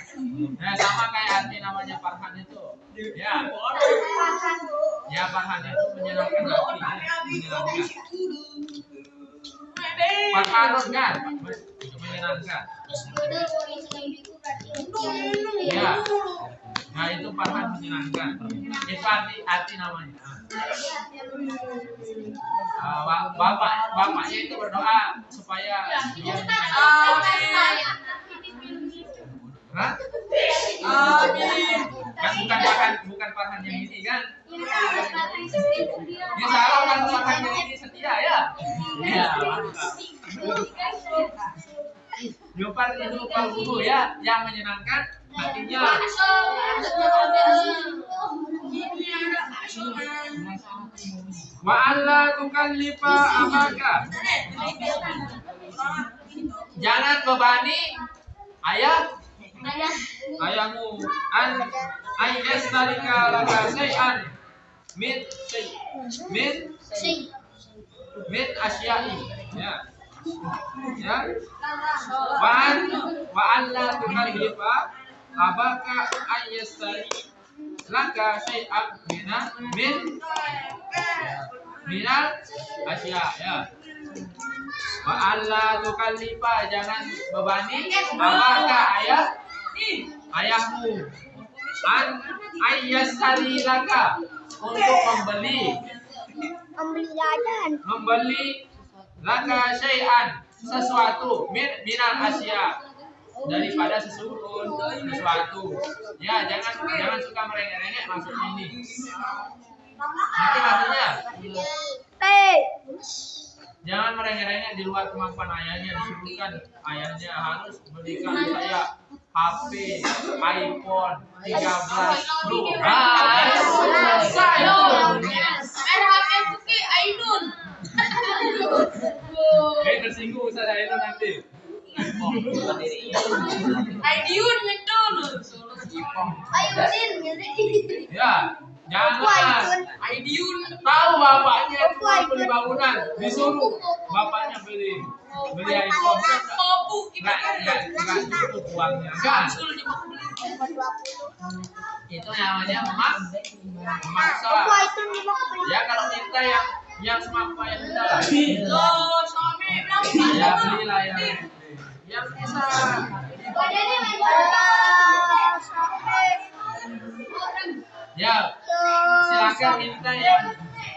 nah, sama kayak arti namanya farhan itu. Ya. Ya farhan itu menyenangkan hati ya. menyenangkan. Farhanun kan menyenangkan ya nah itu farhan menyenangkan. Arti arti namanya. Ah, ba- bapak bapaknya itu berdoa supaya dia menyenangkan. Hah? kan bukan farhan bukan farhan yang ini kan? Dia salah kan farhan yang ini setia ya? Ya Yopar itu kalbuhu ya yang menyenangkan hatinya. Wa alla tukallifa abaka jangan bebani ayah. Ayahmu. An ayas talika laka syai'an. Min syai- min min asyai. Ya ya. Wa an wa alla tukallifa abaka ayas laka syai'an mina min minal asya ya. Wa alla tukallifa jangan bebani. Abaka ayah ayahmu. An ayyasari laka. Untuk membeli. Membeli jajan. membeli laka syai'an sesuatu min minal asya daripada sesuatu sesuatu. Ya jangan jangan suka merengek-rengek maksudnya ini. Nanti maksudnya? T. jangan merengek-rengek di luar kemampuan ayahnya disebutkan ayahnya harus belikan saya HP iPhone 13 Pro. Ah, selesai itu tersinggung saya itu nanti. Aidiun McDonald. Ayo Sin, Ya, jangan. Aidiun. Tahu bapaknya itu mau beli bangunan, disuruh bapaknya beli beli iPhone. Popu Nggak, nggak, nggak cukup uangnya kan? Itu namanya memak memaksa. Ya kalau minta yang yang semampu yang kita lah. Loh, suami bilang Ya belilah yang yang bisa. Ah, sampai Ya silakan minta yang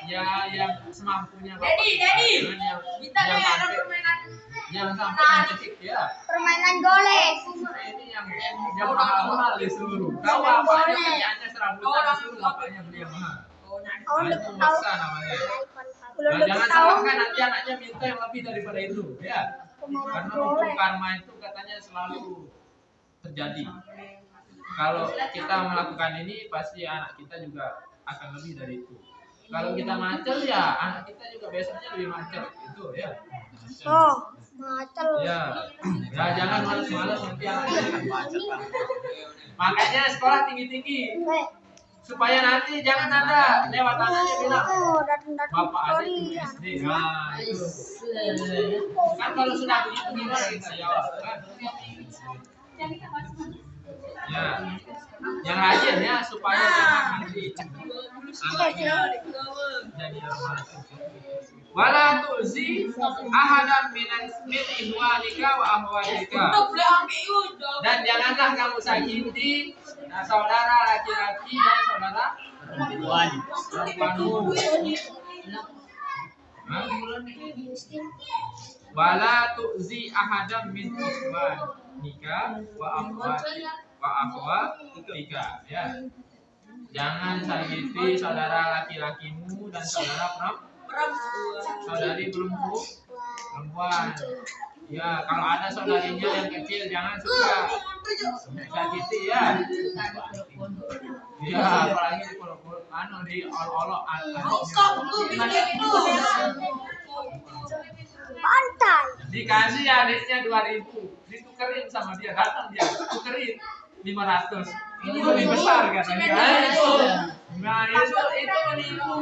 ya yang semampunya bapak. Daddy. Jangan yang Kita yang ada permainan. yang sampai yang kecil ya. permainan golek. Ini yang yang mahal-mahal disuruh. Tahu bapaknya kerjaannya serabutan disuruh bapaknya beli yang mahal. Kau Nah, udah itu maksa namanya. Nah, jangan salahkan nanti anaknya minta yang lebih daripada itu, ya. Karena hukum karma itu katanya selalu terjadi. Kalau kita melakukan ini, pasti anak kita juga akan lebih dari itu. Kalau kita macet ya, anak kita juga besoknya lebih macet, itu ya. Oh, macet. Ya, ya jangan malas-malas nanti anaknya akan macet. Makanya sekolah tinggi-tinggi supaya nanti jangan ada lewat anaknya bilang oh, datang-datang Bapak ada itu SD. Nah, itu. Kan kalau sudah begitu gimana kita jawab kan? Ya. Yang rajin ya supaya jangan nanti anaknya jadi orang malas. Wala tu'zi ahadan minan min ihwanika wa. Dan janganlah kamu sakiti saudara laki-laki dan saudara Perempuan. wala tu'zi ahadam min ikhwanika wa akhwati wa akhwatika ya. Jangan sakiti saudara laki-lakimu dan saudara perempuan. Saudari perempuan. Perempuan. Ya kalau ada saudarinya yang kecil jangan suka. Sakiti ya. Ya apalagi di pondok anu di olok-olok Pantai. dikasih adiknya 2000 ditukerin sama dia datang dia tukerin 500 ini lebih besar katanya. Nah itu. Nah itu itu menipu.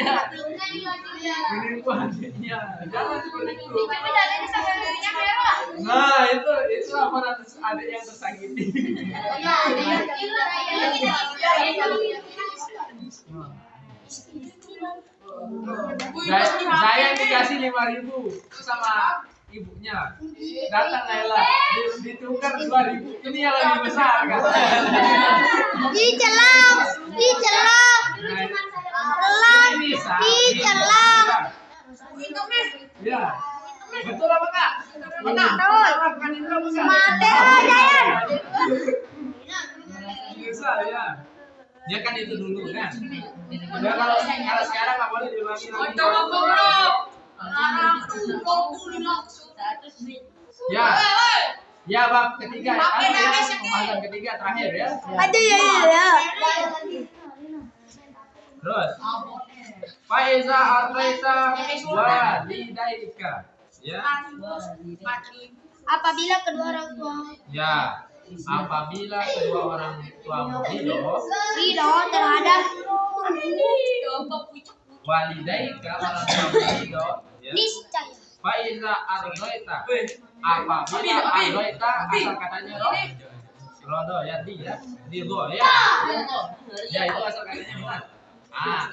Ya menipu adiknya jangan seperti itu nah itu itu apa adik yang tersakiti. Saya, saya dikasih 5000 sama ibunya. Datang Naila di- ditukar 2000 ini yang lebih besar kan? Celam. Celam. ini bisa. Ih, celam. ya betul apa enggak? Benar Betul. Bukan itu apa enggak? Mati, Jayan. bisa ya dia kan itu dulu kan? Ya kalau kalau sekarang nggak boleh diulangi lagi ya. Ya bab ketiga. Anu ya, pembahasan ketiga terakhir ya. Aduh, ya, ya, ya. Terus. Faiza artaita walidaika ya. Apabila kedua orang tua. Ya. Apabila kedua orang tuamu ridho ridho terhadap walidaika orang tuamu ridho ya. Niscaya Faiza artaita apabila artaita asal katanya roh rodo ya di ya. Ridho ya. Ya itu asal katanya bukan. Ah.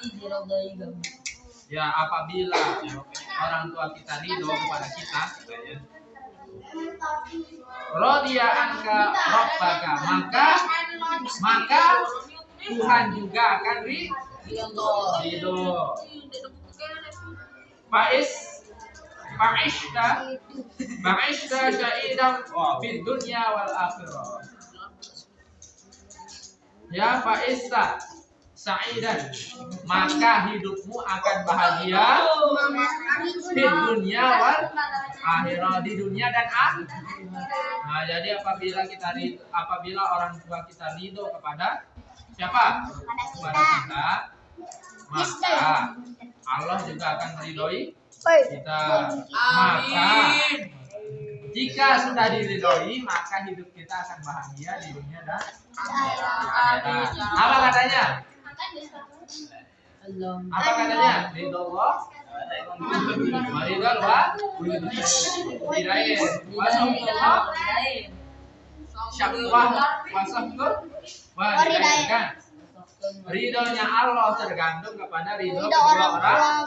Ya apabila orang tua kita ridho kepada kita Rodia angka robbaka maka maka Tuhan juga akan ri ridho. Faiz Fa'ishta Fa'ishta syaidan Fid dunya wal akhirah. Ya Fa'ista Sa'idan. Maka hidupmu akan bahagia. Di dunia wal akhirah Di dunia dan akhir Nah jadi apabila kita rid- apabila orang tua kita ridho kepada siapa? Kepada kita, maka Allah juga akan meridhoi kita maka jika sudah diridhoi maka hidup kita akan bahagia di dunia dan akhirat. Apa katanya? Apa katanya? Ridho Allah Syakwah? Ridhonya Allah tergantung kepada ridho kedua orang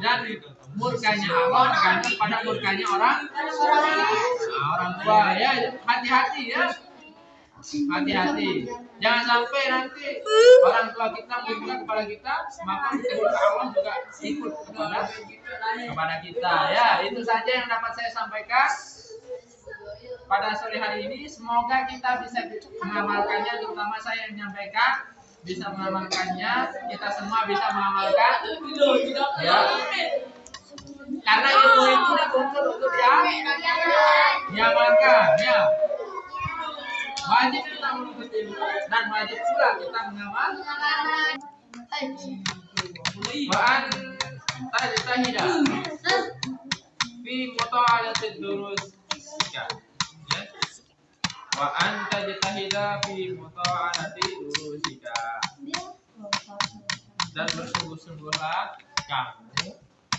dan murkanya Allah tergantung pada murkanya orang nah, orang tua. Ya hati-hati ya. Hati-hati. Jangan sampai nanti orang tua kita murka kepada kita maka kedua Allah juga ikut kepada kepada kita. Ya itu saja yang dapat saya sampaikan pada sore hari ini. Semoga kita bisa mengamalkannya terutama saya yang menyampaikan bisa mengamalkannya kita semua bisa mengamalkan. Ya. Karena ilmu itu dituntut untuk dia diamalkan ya. Wajib kita menuntut ilmu dan wajib pula kita mengamal. Waan tajtahida fi muta'alatil durus. ya ya wa anta tajtahida fi muta'alati durusika dan bersungguh-sungguhlah kamu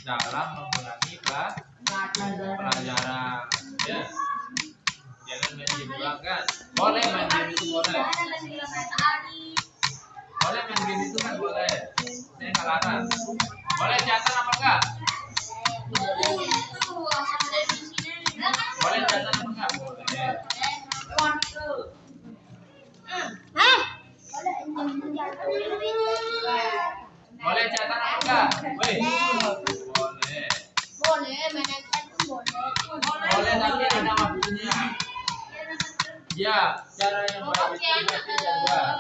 dalam mengulangi pelajaran. Ya jangan doang kan boleh game itu boleh. Boleh game itu kan boleh. Saya nggak boleh catatan apa enggak? Boleh catatan apa enggak? Boleh boleh apa enggak? Boleh. Boleh. Boleh. Pun boleh boleh tapi ada waktunya. Ya cara yang baik itu jaga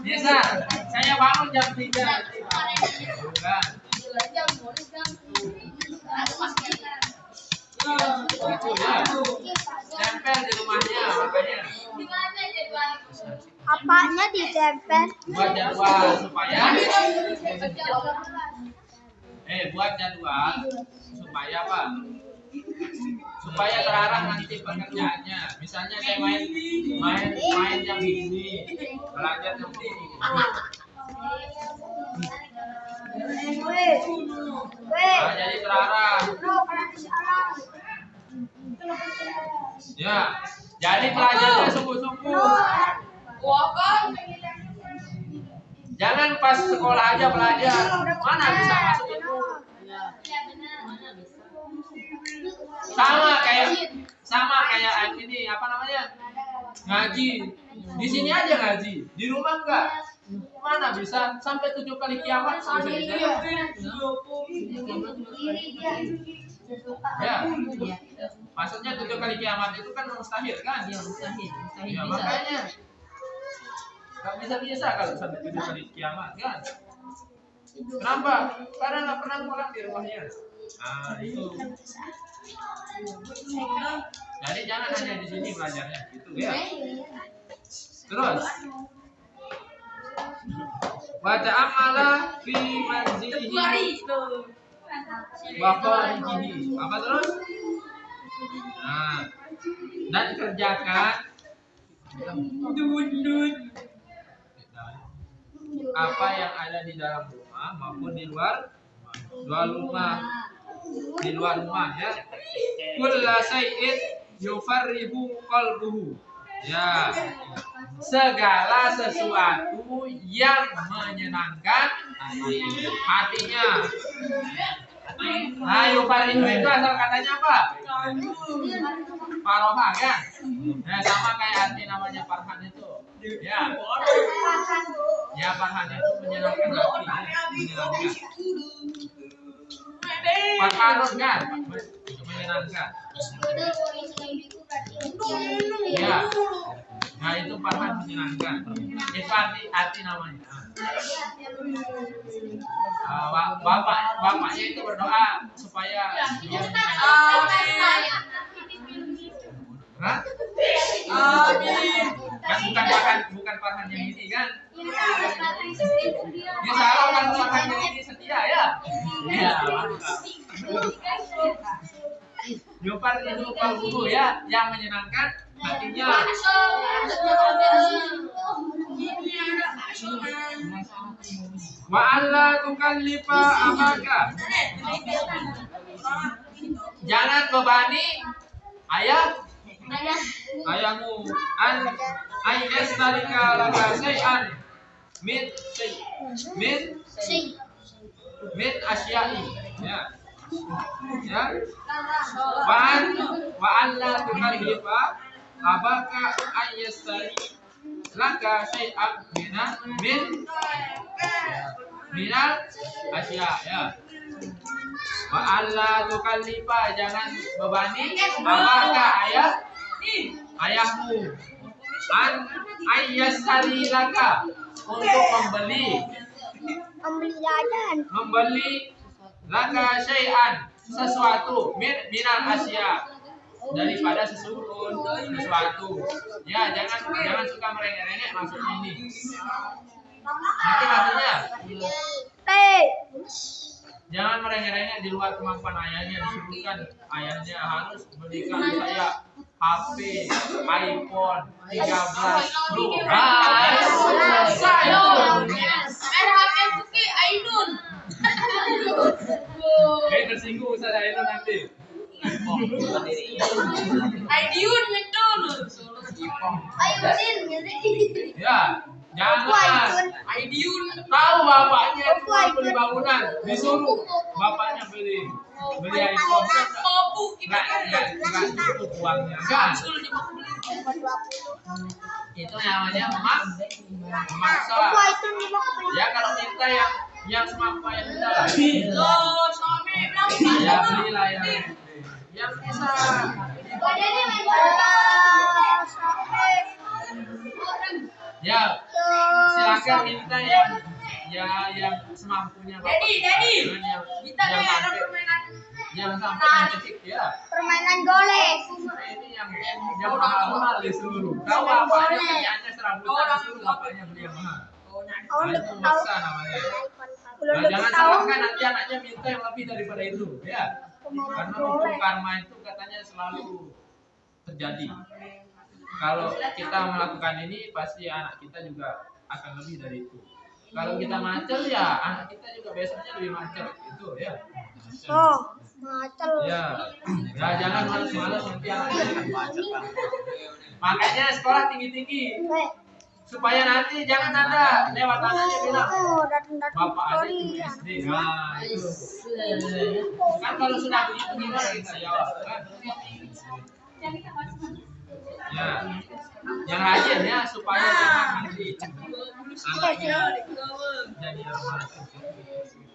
Biasa, saya bangun jam 3 Bukan. Ya. Tempel di rumahnya makanya apanya ditempel? buat jadwal supaya eh buat jadwal supaya apa? Supaya terarah nanti pekerjaannya. Misalnya saya main main main jam ini, belajar jam ini. Nah, jadi terarah. Ya, jadi belajarnya sungguh-sungguh. Jangan pas sekolah aja belajar. Mana bisa masuk itu? Sama kayak sama kayak ini apa namanya? Ngaji. Di sini aja ngaji. Di rumah enggak? Mana bisa sampai tujuh kali kiamat bisa bisa. Ya. Maksudnya tujuh kali kiamat itu kan mustahil kan? Ya, makanya nggak bisa bisa kalau sampai tujuh kali kiamat kan? Kenapa? Karena nggak pernah pulang di rumahnya. Nah itu. Jadi jangan hanya di sini belajarnya, gitu ya. Terus baca amala fi manzilihi wa kharijihi. Apa terus? Nah, dan kerjakan. Apa yang ada di dalam rumah maupun di luar luar rumah. Di luar rumah ya. Kulla syai'in yufarrihu qalbuhu ya segala sesuatu yang menyenangkan hatinya. Nah yufarrihu itu asal katanya apa? Paroha kan nah sama kayak arti namanya farhan itu. Ya. Ya farhan itu menyenangkan hati ya. menyenangkan. Farhanun kan menyenangkan Ya. Nah, nah itu paham menyenangkan. Itu arti arti namanya. Uh, bapak bapaknya itu berdoa supaya. Hah? Amin. Kan bukan pahan bukan pahan yang ini kan? Ini salah kan pahan yang ini setia ya? Iya. Nyupar itu upah buku ya, yang menyenangkan hatinya. Wa alla tukallifa abaka. Jangan bebani ayah ayahmu an ayas talika laka syai'an min syai- min min asyai ya ya wa an wa alla tukallifa abaka ayas laka syai'an min min minal asya ya. Wa alla tukallifa jangan bebani abaka ayah ayahmu. An ayyasari laka untuk membeli. Membeli jajan. membeli laka syai'an sesuatu min minal asya. Daripada sesuatu sesuatu. Ya jangan jangan suka merengek-rengek maksudnya ini. Nanti maksudnya? T. jangan merengek-rengek di luar kemampuan ayahnya disuruhkan ayahnya harus belikan saya HP iPhone 13 Pro nah, selesai Eh tersinggung Ustaz Ainun nanti Ayo Din. Ya, jangan. Tahu bapaknya beli bangunan, disuruh bapaknya beli beli iPhone. Cukup uangnya. Itu namanya memak memaksa. Beli. Ya kalau minta yang yang semampu yang kita lah. Ya belilah yang yang bisa. Ah. Ya silakan minta yang ya yang semampunya bapak. Jangan yang yang sampai yang sampai yang kecil ya. Permainan golek. ini yang yang mahal-mahal disuruh. Tahu bapaknya kerjaannya serabutan disuruh bapaknya beli yang mahal. Oh, Nah. Belum Nah, jangan salahkan nanti anaknya minta yang lebih daripada itu, ya. Karena hukum karma itu katanya selalu terjadi. Kalau kita melakukan ini, pasti anak kita juga akan lebih dari itu. Kalau kita macet ya, anak kita juga biasanya lebih macet, itu ya. Oh, macel. Ya, ya jangan malas-malas nanti anaknya akan macet. Makanya sekolah tinggi-tinggi. Supaya nanti jangan ada lewat anaknya bilang Oh, datang-datang bapak ada itu Korea. SD. Nah, itu. Kan kalau sudah begitu gimana kita jawab kan? Ya, yang rajin ya supaya jangan nanti anaknya jadi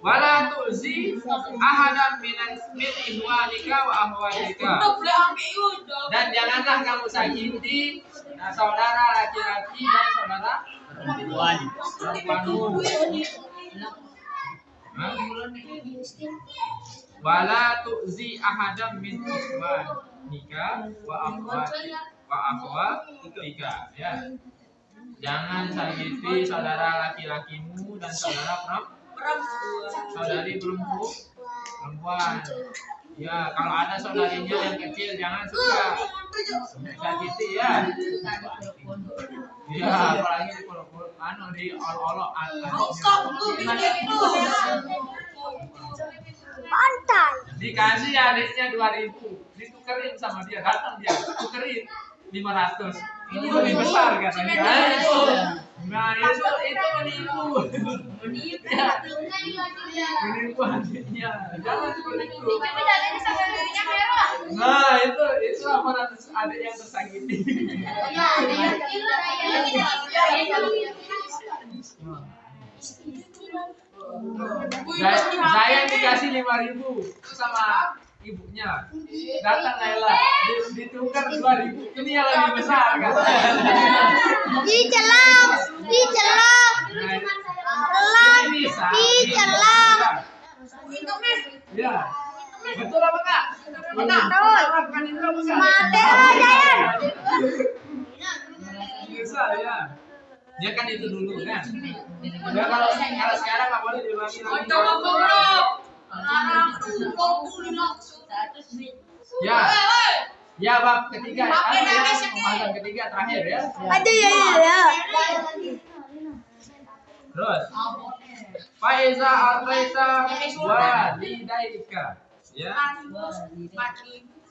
Wala tu'zi ahadan minan min ihwanika wa ahwatika. Dan janganlah kamu sakiti saudara laki-laki dan saudara Perempuan. perempuanmu. Wala tu'zi ahadam min ihwanika wa ahwatika wa ahwatika ya. Jangan sakiti saudara laki-lakimu dan saudara perempuan. Saudari perempuan. Perempuan. Ya kalau ada saudarinya yang kecil jangan suka. Sakiti ya. Ya apalagi kalau anu di olok-olok Pantai. dikasih adiknya 2000 ditukerin sama dia datang dia tukerin 500 ini lebih besar katanya nah, itu. nah itu itu menipu. Menipu. Adiknya jangan seperti itu nah itu itu apa adik yang tersakiti. Saya, saya dikasih 5000 sama ibunya. Datang Naila di- ditukar 2000 ini yang lebih besar kan? Di celang, di celang, celang, ini bisa. di celang. bisa. ya betul apa enggak? Betul. kan itu Mateo Jayan. bisa ya. Dia kan itu dulu kan? Ya kalau kalau sekarang nggak boleh diulangi lagi Ya. Ya bab ketiga. Ya, pembahasan ketiga terakhir ya. Ada ya ya. Terus. Faiza ataita walidaika. Ya.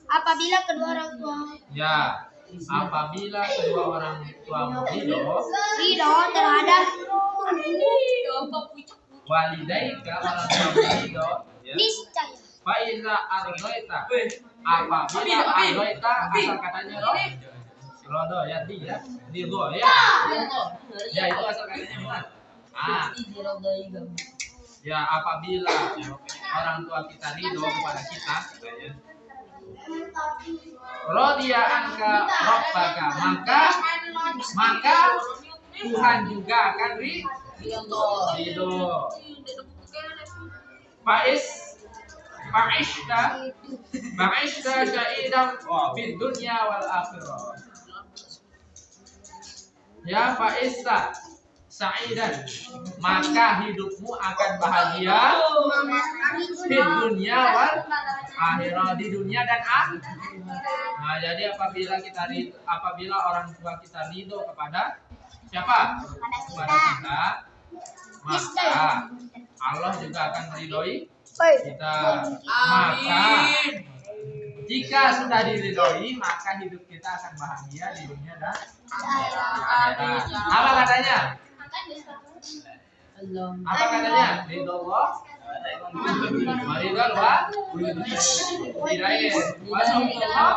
Apabila kedua orang tua Ya. Apabila kedua orang tuamu ridho, ridho terhadap walidaika orang tuamu ridho, ya. niscaya Faiza ardoita. Apabila ardoita asal katanya roh. Rodo ya di ya. Ridho ya. Ya itu asal katanya benar. Ah, ya apabila orang tua kita ridho kepada kita, katanya, Rodia angka robbaka maka maka Tuhan juga akan ri- ridho. Faiz Fa'ishta Fa'ishta sya'idan Fid dunya wal akhirah. Ya Fa'ista Sa'idan. Maka hidupmu akan bahagia. Di dunia wal akhirah. Di dunia dan akhir Nah jadi apabila kita rid- Apabila orang tua kita ridho kepada Siapa? Kepada kita. Maka Allah juga akan meridhoi Oi. kita maka jika sudah diridhoi maka hidup kita akan bahagia di dunia dan akhirat. Apa katanya? Apa katanya? Ridho Allah Maridho wa Hidayen Wasafullah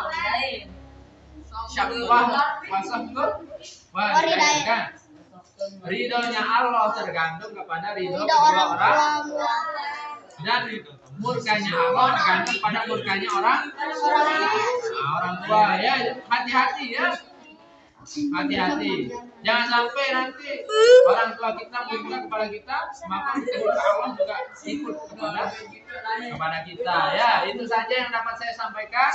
Syakwah Wasafullah Wahidayen kan? Ridhonya Allah tergantung kepada ridho ridho kedua orang orang. dan murkanya Allah tergantung pada murkanya orang. Nah, orang tua ya hati-hati ya. Hati-hati. Jangan sampai nanti orang tua kita murka kepada kita maka murka Allah juga ikut kepada kepada kita ya. Itu saja yang dapat saya sampaikan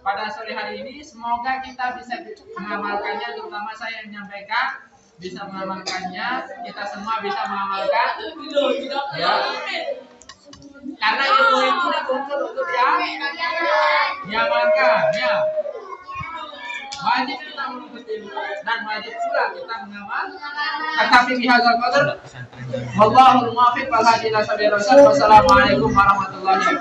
pada sore hari ini semoga kita bisa mengamalkannya terutama saya yang menyampaikan bisa mengamalkannya. Kita semua bisa mengamalkan. Ya. Karena ilmu itu dituntut untuk ya diamalkan ya. Wajib kita menuntut ilmu dan wajib pula kita mengamal. Tetapi bihadzal qadar Wallahul muwaffiq wal hadi ila. Wassalamualaikum warahmatullahi wabarakatuh